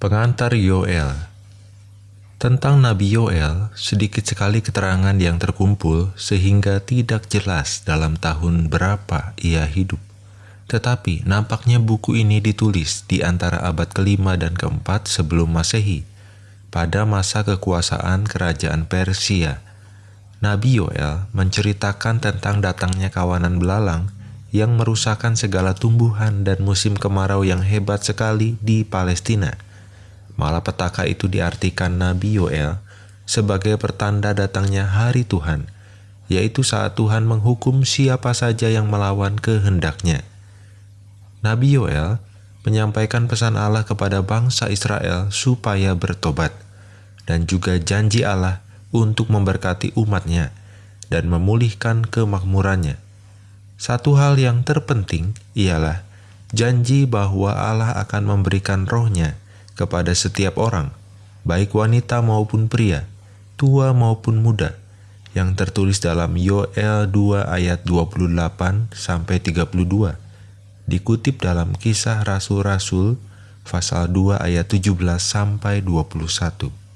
Pengantar Yoel Tentang Nabi Yoel, sedikit sekali keterangan yang terkumpul sehingga tidak jelas dalam tahun berapa ia hidup. Tetapi nampaknya buku ini ditulis di antara abad kelima dan keempat sebelum masehi, pada masa kekuasaan kerajaan Persia. Nabi Yoel menceritakan tentang datangnya kawanan belalang yang merusakkan segala tumbuhan dan musim kemarau yang hebat sekali di Palestina Malapetaka itu diartikan Nabi Yoel sebagai pertanda datangnya hari Tuhan, yaitu saat Tuhan menghukum siapa saja yang melawan kehendaknya. Nabi Yoel menyampaikan pesan Allah kepada bangsa Israel supaya bertobat, dan juga janji Allah untuk memberkati umatnya dan memulihkan kemakmurannya. Satu hal yang terpenting ialah janji bahwa Allah akan memberikan rohnya kepada setiap orang, baik wanita maupun pria, tua maupun muda, yang tertulis dalam Yoel 2 ayat 28 sampai 32. Dikutip dalam Kisah Rasul-rasul pasal 2 ayat 17 sampai 21.